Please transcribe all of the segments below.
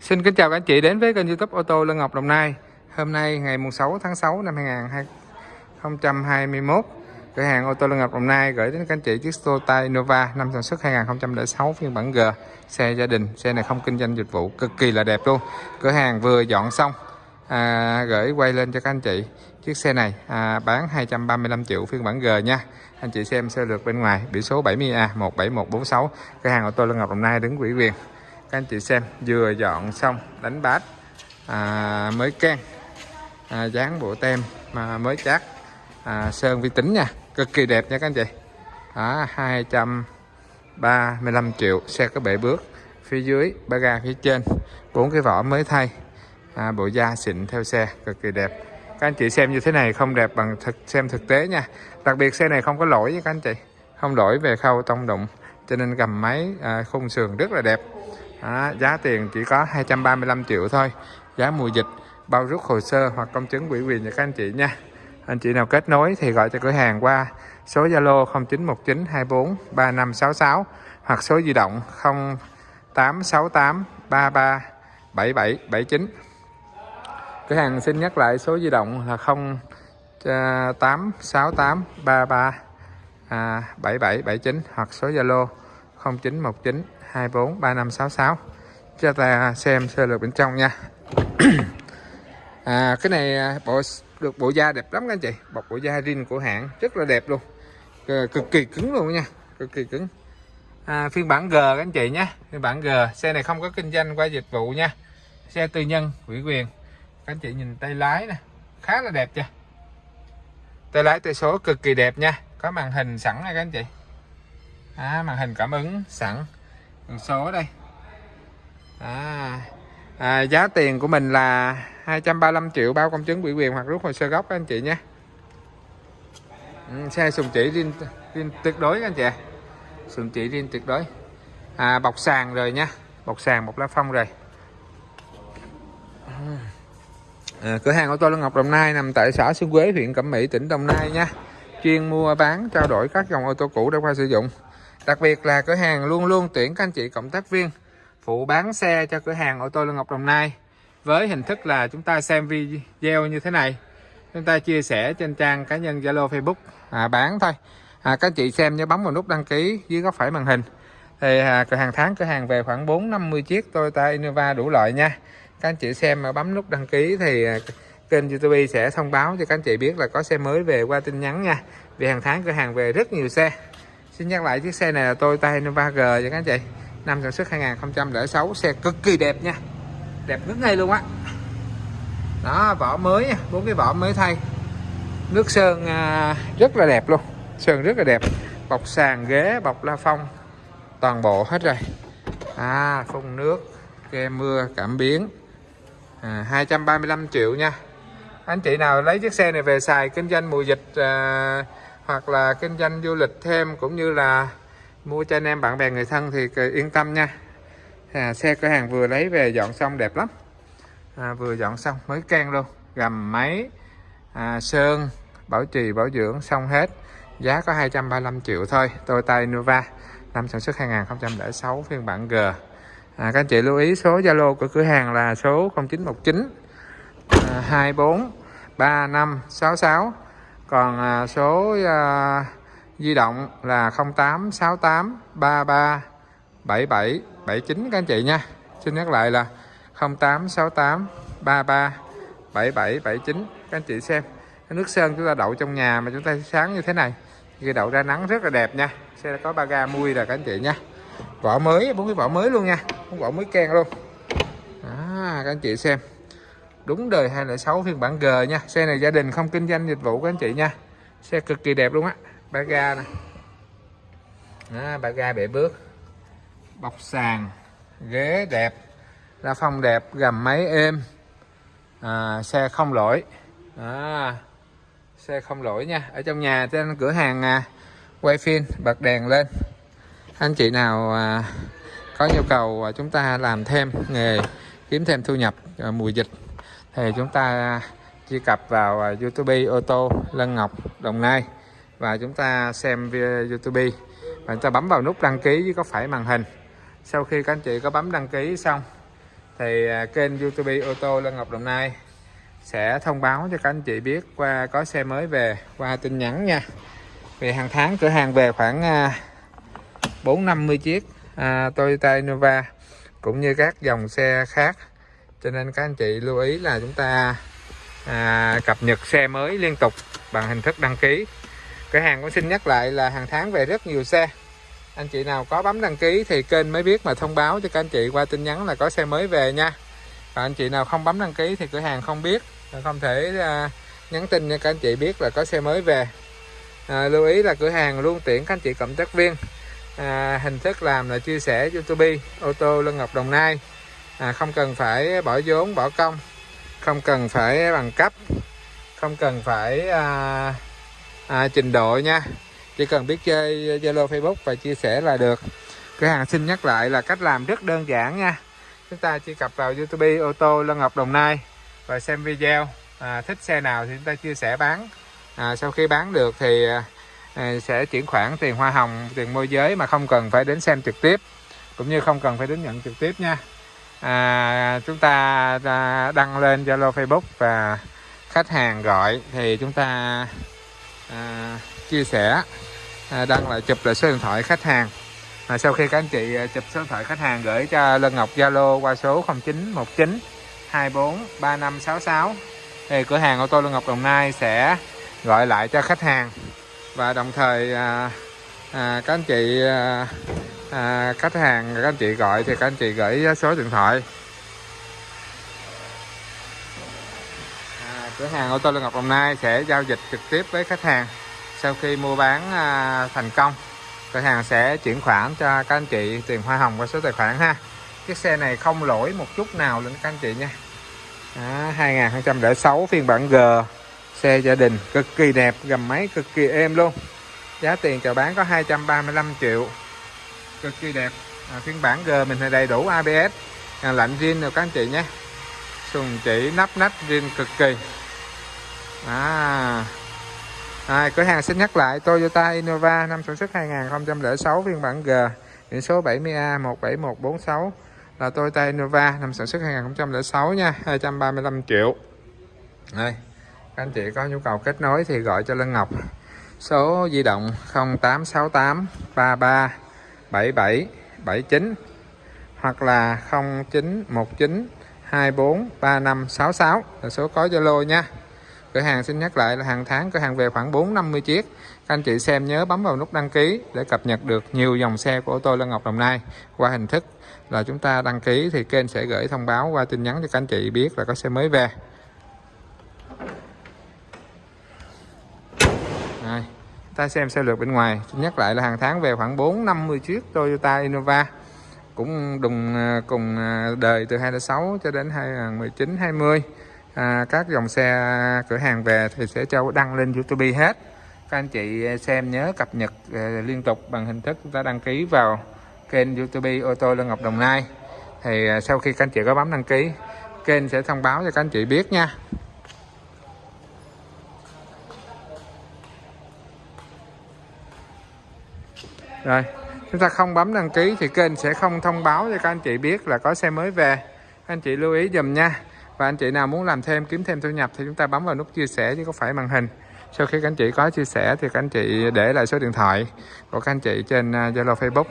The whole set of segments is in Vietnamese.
Xin kính chào các anh chị đến với kênh youtube ô tô Lân Ngọc Đồng Nai. Hôm nay ngày 6 tháng 6 năm 2021 Cửa hàng ô tô Lân Ngọc Đồng Nai gửi đến các anh chị chiếc Toyota Innova năm sản xuất 2006 phiên bản G. Xe gia đình, xe này không kinh doanh dịch vụ, cực kỳ là đẹp luôn. Cửa hàng vừa dọn xong à, Gửi quay lên cho các anh chị Chiếc xe này à, bán 235 triệu phiên bản G nha. Anh chị xem sơ lược bên ngoài Biển số 70A 17146 Cửa hàng ô tô Lân Ngọc Đồng Nai đứng quỹ quyền các anh chị xem vừa dọn xong đánh bát à, mới can à, dán bộ tem mà mới chát à, sơn vi tính nha. Cực kỳ đẹp nha các anh chị. À, 235 triệu xe có bể bước. Phía dưới ba ga phía trên bốn cái vỏ mới thay. À, bộ da xịn theo xe cực kỳ đẹp. Các anh chị xem như thế này không đẹp bằng thực xem thực tế nha. Đặc biệt xe này không có lỗi với các anh chị. Không lỗi về khâu tông đụng cho nên gầm máy à, khung sườn rất là đẹp đó, giá tiền chỉ có 235 triệu thôi. Giá mùa dịch bao rút hồ sơ hoặc công chứng ủy quyền cho các anh chị nha. Anh chị nào kết nối thì gọi cho cửa hàng qua số Zalo 0919 24 3566 hoặc số di động 0868 33 7779 cửa hàng xin nhắc lại số di động là 0868 33 à, 7779 à, hoặc số Zalo 0919 24 3566 cho ta xem sơ lược bên trong nha. À, cái này à, bộ được bộ da đẹp lắm các anh chị. Bọc bộ da rin của hãng rất là đẹp luôn. Cực kỳ cứng luôn nha cực kỳ cứng. À, phiên bản G các anh chị nhé. Phiên bản G xe này không có kinh doanh qua dịch vụ nha. Xe tư nhân ủy quyền. Các anh chị nhìn tay lái nè khá là đẹp chưa? Tay lái tay số cực kỳ đẹp nha. Có màn hình sẵn này các anh chị à, màn hình cảm ứng sẵn. Con số đây. À, à, giá tiền của mình là 235 triệu bao công chứng ủy quyền hoặc rút hồ sơ gốc các anh chị nhé. Ừ, xe sùng chỉ riêng, riêng tuyệt đối các anh chị sùng chỉ riêng tuyệt đối. À, bọc sàn rồi nha. Bọc sàn một lá phong rồi. À, cửa hàng ô tô Lân Ngọc Đồng Nai nằm tại xã Xuân Quế huyện Cẩm Mỹ tỉnh Đồng Nai nha. Chuyên mua bán trao đổi các dòng ô tô cũ đã qua sử dụng. Đặc biệt là cửa hàng luôn luôn tuyển các anh chị cộng tác viên phụ bán xe cho cửa hàng ô tô Lương Ngọc Đồng Nai. Với hình thức là chúng ta xem video như thế này. Chúng ta chia sẻ trên trang cá nhân Zalo Facebook. À, bán thôi. À, các anh chị xem nhớ bấm vào nút đăng ký dưới góc phải màn hình. Thì à, cửa hàng tháng cửa hàng về khoảng 4 50 chiếc Toyota Innova đủ loại nha. Các anh chị xem mà bấm nút đăng ký thì à, kênh YouTube sẽ thông báo cho các anh chị biết là có xe mới về qua tin nhắn nha. Vì hàng tháng cửa hàng về rất nhiều xe. Xin nhắc lại chiếc xe này là Toyota Innova G nha các anh chị. Năm sản xuất 2006 Xe cực kỳ đẹp nha. Đẹp nước ngay luôn á. Đó vỏ mới nha bốn cái vỏ mới thay. Nước sơn à, rất là đẹp luôn. Sơn rất là đẹp. Bọc sàn ghế bọc la phong. Toàn bộ hết rồi. À phun nước ghe mưa cảm biến. À, 235 triệu nha. Anh chị nào lấy chiếc xe này về xài kinh doanh mùa dịch à, hoặc là kinh doanh du lịch thêm cũng như là mua cho anh em bạn bè người thân thì yên tâm nha. À, xe cửa hàng vừa lấy về dọn xong đẹp lắm. À, vừa dọn xong mới can luôn. Gầm máy à, sơn bảo trì bảo dưỡng xong hết. Giá có 235 triệu thôi. Toyota Innova năm sản xuất 2006 phiên bản G. À, các anh chị lưu ý số Zalo của cửa hàng là số 0919 à, 24 3566 còn à, số à, di động là 0868 33 77 79 các anh chị nha. Xin nhắc lại là 0868 33 77 79 các anh chị xem. Cái nước sơn chúng ta đậu trong nhà mà chúng ta sáng như thế này khi đậu ra nắng rất là đẹp nha. Xe có ba ga mui rồi các anh chị nha. Vỏ mới bốn cái vỏ mới luôn nha vỏ mới ken luôn. À, các anh chị xem đúng đời 206 phiên bản G nha. Xe này gia đình không kinh doanh dịch vụ các anh chị nha. Xe cực kỳ đẹp luôn á. Ba ga nè. Đó, ba ga bể bước. Bọc sàn. Ghế đẹp. La phong đẹp gầm máy êm. À, xe không lỗi. À, xe không lỗi nha. Ở trong nhà trên cửa hàng à, quay phim bật đèn lên. Anh chị nào à, có nhu cầu à, chúng ta làm thêm nghề kiếm thêm thu nhập à, mùa dịch thì chúng ta truy cập vào à, YouTube ô tô Lân Ngọc Đồng Nai. Và chúng ta xem YouTube. Và chúng ta bấm vào nút đăng ký với có phải màn hình. Sau khi các anh chị có bấm đăng ký xong thì à, kênh YouTube ô tô Lân Ngọc Đồng Nai sẽ thông báo cho các anh chị biết qua có xe mới về qua tin nhắn nha. Vì hàng tháng cửa hàng về khoảng à, 450 chiếc à, Toyota Innova cũng như các dòng xe khác cho nên các anh chị lưu ý là chúng ta à, cập nhật xe mới liên tục bằng hình thức đăng ký. Cửa hàng cũng xin nhắc lại là hàng tháng về rất nhiều xe. Anh chị nào có bấm đăng ký thì kênh mới biết mà thông báo cho các anh chị qua tin nhắn là có xe mới về nha. Và anh chị nào không bấm đăng ký thì cửa hàng không biết không thể à, nhắn tin cho các anh chị biết là có xe mới về. À, lưu ý là cửa hàng luôn tuyển các anh chị cộng tác viên. À, hình thức làm là chia sẻ youtube ô tô lân ngọc đồng nai à, không cần phải bỏ vốn bỏ công. Không cần phải bằng cấp. Không cần phải à, à, trình độ nha. Chỉ cần biết chơi zalo facebook và chia sẻ là được. Cửa hàng xin nhắc lại là cách làm rất đơn giản nha. Chúng ta chỉ cập vào youtube ô tô lân ngọc đồng nai và xem video. À, thích xe nào thì chúng ta chia sẻ bán. À, sau khi bán được thì à, à sẽ chuyển khoản tiền hoa hồng tiền môi giới mà không cần phải đến xem trực tiếp cũng như không cần phải đến nhận trực tiếp nha à, chúng ta à, đăng lên zalo facebook và khách hàng gọi thì chúng ta à, chia sẻ à, đăng lại chụp lại số điện thoại khách hàng. À, sau khi các anh chị à, chụp số điện thoại khách hàng gửi cho Lân Ngọc Zalo qua số 0919 24 3566 thì cửa hàng ô tô Lân Ngọc Đồng Nai sẽ gọi lại cho khách hàng. Và đồng thời à, à, các anh chị à, à, khách hàng các anh chị gọi thì các anh chị gửi số điện thoại. À, cửa hàng ô tô Lân Ngọc Đồng Nai sẽ giao dịch trực tiếp với khách hàng sau khi mua bán à, thành công. Cửa hàng sẽ chuyển khoản cho các anh chị tiền hoa hồng qua số tài khoản ha. Chiếc xe này không lỗi một chút nào lên các anh chị nha. À, 2006 phiên bản G. Xe gia đình cực kỳ đẹp gầm máy cực kỳ êm luôn. Giá tiền chào bán có 235 triệu cực kỳ đẹp. À, phiên bản G mình thì đầy đủ ABS à, lạnh zin rồi các anh chị nhé. Sùng chỉ nắp nách zin cực kỳ. À, à, cửa hàng xin nhắc lại Toyota Innova năm sản xuất 2006 phiên bản G biển số 70A 17146 là Toyota Innova năm sản xuất 2006 nha 235 triệu. Đây các anh chị có nhu cầu kết nối thì gọi cho Lân Ngọc. Số di động 0868 33 77 79 hoặc là 0919 24 35 66 là số có Zalo nha. Cửa hàng xin nhắc lại là hàng tháng cửa hàng về khoảng 450 chiếc. Các anh chị xem nhớ bấm vào nút đăng ký để cập nhật được nhiều dòng xe của ô tô Lân Ngọc Đồng Nai. Qua hình thức là chúng ta đăng ký thì kênh sẽ gửi thông báo qua tin nhắn cho các anh chị biết là có xe mới về. Rồi, ta xem xe lượt bên ngoài. Xin nhắc lại là hàng tháng về khoảng 4-50 chiếc Toyota Innova. Cũng đùng à, cùng à, đời từ 2006 cho đến 2019 20 à, các dòng xe à, cửa hàng về thì sẽ cho đăng lên YouTube hết. Các anh chị xem nhớ cập nhật liên tục bằng hình thức chúng ta đăng ký vào kênh YouTube ô tô Lân Ngọc Đồng Nai. Thì sau khi các anh chị có bấm đăng ký kênh sẽ thông báo cho các anh chị biết nha. Rồi, chúng ta không bấm đăng ký thì kênh sẽ không thông báo cho các anh chị biết là có xe mới về. Các anh chị lưu ý dùm nha. Và anh chị nào muốn làm thêm, kiếm thêm thu nhập thì chúng ta bấm vào nút chia sẻ chứ không phải màn hình. Sau khi các anh chị có chia sẻ thì các anh chị để lại số điện thoại của các anh chị trên à, Zalo, Facebook.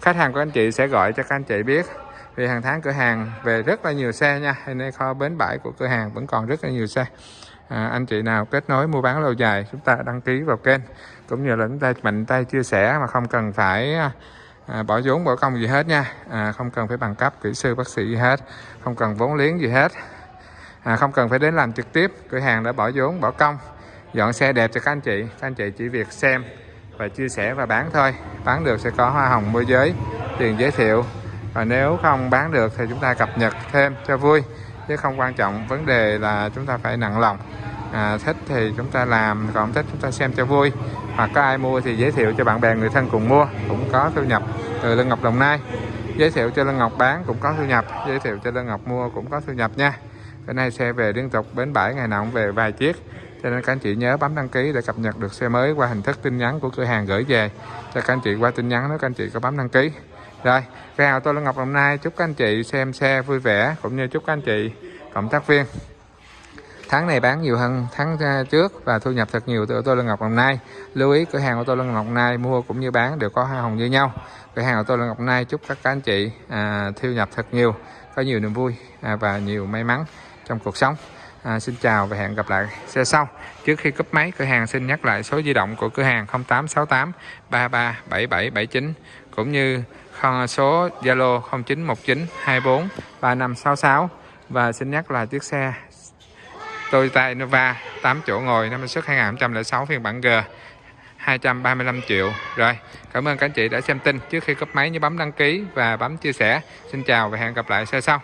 Khách hàng của anh chị sẽ gọi cho các anh chị biết. Vì hàng tháng cửa hàng về rất là nhiều xe nha, nên nay kho bến bãi của cửa hàng vẫn còn rất là nhiều xe à, anh chị nào kết nối mua bán lâu dài chúng ta đăng ký vào kênh. Cũng như là chúng ta mạnh tay chia sẻ mà không cần phải à, à, bỏ vốn bỏ công gì hết nha. À, không cần phải bằng cấp kỹ sư bác sĩ gì hết. Không cần vốn liếng gì hết. À, không cần phải đến làm trực tiếp. Cửa hàng đã bỏ vốn bỏ công. Dọn xe đẹp cho các anh chị. Các anh chị chỉ việc xem và chia sẻ và bán thôi. Bán được sẽ có hoa hồng môi giới. Tiền giới thiệu. Và nếu không bán được thì chúng ta cập nhật thêm cho vui chứ không quan trọng. Vấn đề là chúng ta phải nặng lòng. À, thích thì chúng ta làm còn thích chúng ta xem cho vui. Hoặc có ai mua thì giới thiệu cho bạn bè người thân cùng mua cũng có thu nhập từ Lân Ngọc Đồng Nai. Giới thiệu cho Lân Ngọc bán cũng có thu nhập giới thiệu cho Lân Ngọc mua cũng có thu nhập nha. Bữa nay xe về liên tục bến bãi ngày nào cũng về vài chiếc. Cho nên các anh chị nhớ bấm đăng ký để cập nhật được xe mới qua hình thức tin nhắn của cửa hàng gửi về. Cho các anh chị qua tin nhắn nếu các anh chị có bấm đăng ký rồi cửa hàng là Ngọc Đồng Nai chúc các anh chị xem xe vui vẻ cũng như chúc các anh chị cộng tác viên. Tháng này bán nhiều hơn tháng à, trước và thu nhập thật nhiều từ ô tô Lân Ngọc Đồng Nai lưu ý cửa hàng ô tô Lân Ngọc Đồng Nai mua cũng như bán đều có hoa hồng như nhau. Cửa hàng ô tô Lân Ngọc Đồng Nai chúc các anh chị à, thu nhập thật nhiều có nhiều niềm vui à, và nhiều may mắn trong cuộc sống. À, xin chào và hẹn gặp lại xe sau. Trước khi cấp máy cửa hàng xin nhắc lại số di động của cửa hàng 0868 33 7779 cũng như số Zalo 0919 24 3566 và xin nhắc là chiếc xe Toyota Innova 8 chỗ ngồi, năm xuất 2006 phiên bản G 235 triệu. Rồi, cảm ơn các anh chị đã xem tin. Trước khi cấp máy, nhớ bấm đăng ký và bấm chia sẻ. Xin chào và hẹn gặp lại. Xe sau.